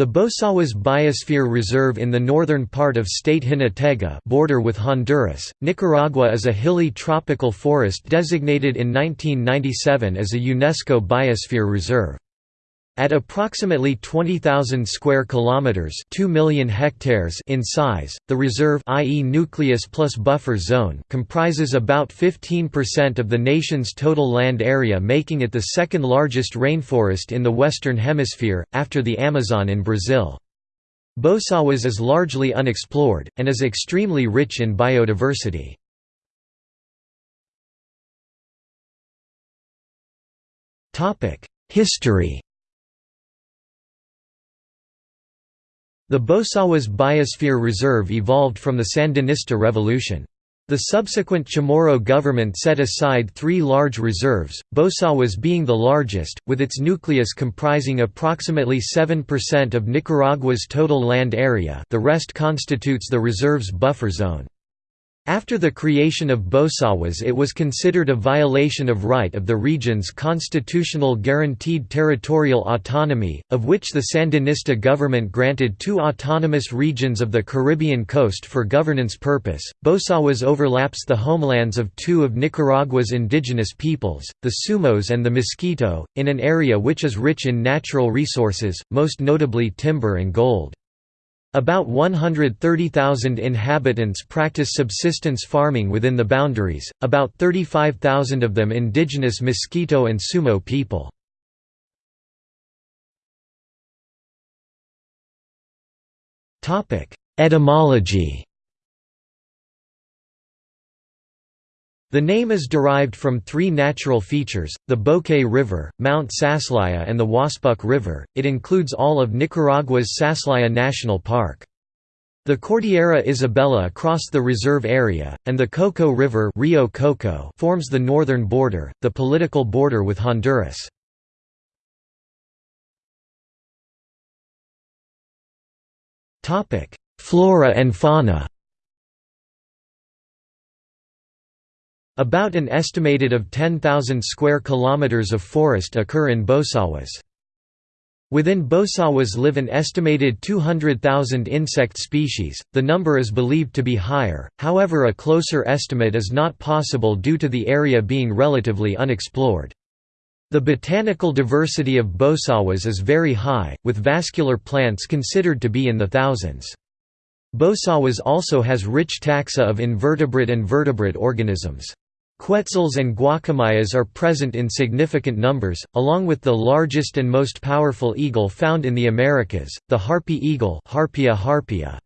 The Bosawas Biosphere Reserve in the northern part of state Jinotega border with Honduras, Nicaragua is a hilly tropical forest designated in 1997 as a UNESCO Biosphere Reserve. At approximately 20,000 square kilometers, 2 million hectares in size, the reserve i.e. nucleus plus buffer zone comprises about 15% of the nation's total land area, making it the second largest rainforest in the western hemisphere after the Amazon in Brazil. Bosawas is largely unexplored and is extremely rich in biodiversity. Topic: History The Bosawas Biosphere Reserve evolved from the Sandinista Revolution. The subsequent Chamorro government set aside three large reserves, Bosawas being the largest, with its nucleus comprising approximately 7% of Nicaragua's total land area the rest constitutes the reserve's buffer zone. After the creation of Bosawas it was considered a violation of right of the region's constitutional guaranteed territorial autonomy, of which the Sandinista government granted two autonomous regions of the Caribbean coast for governance purpose. Bosawas overlaps the homelands of two of Nicaragua's indigenous peoples, the Sumos and the Miskito, in an area which is rich in natural resources, most notably timber and gold. About 130,000 inhabitants practice subsistence farming within the boundaries, about 35,000 of them indigenous Miskito and Sumo people. Etymology The name is derived from three natural features, the Bocay River, Mount Saslaya and the Waspuk River. It includes all of Nicaragua's Saslaya National Park. The Cordillera Isabelia across the reserve area, and the Coco River Rio Coco forms the northern border, the political border with Honduras. Flora and fauna About an estimated of 10,000 square kilometers of forest occur in Bosawas. Within Bosawas live an estimated 200,000 insect species, the number is believed to be higher, however a closer estimate is not possible due to the area being relatively unexplored. The botanical diversity of Bosawas is very high, with vascular plants considered to be in the thousands. Bosawas also has rich taxa of invertebrate and vertebrate organisms. Quetzals and guacamayas are present in significant numbers, along with the largest and most powerful eagle found in the Americas, the harpy eagle Harpia harpyja.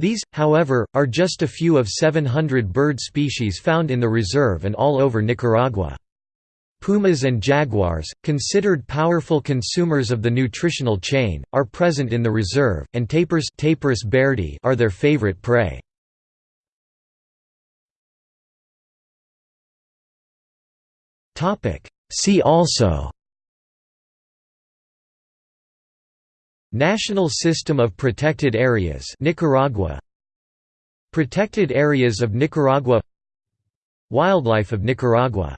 These, however, are just a few of 700 bird species found in the reserve and all over Nicaragua. Pumas and jaguars, considered powerful consumers of the nutritional chain, are present in the reserve, and tapirs are their favorite prey. See also National System of Protected Areas Nicaragua Protected Areas of Nicaragua Wildlife of Nicaragua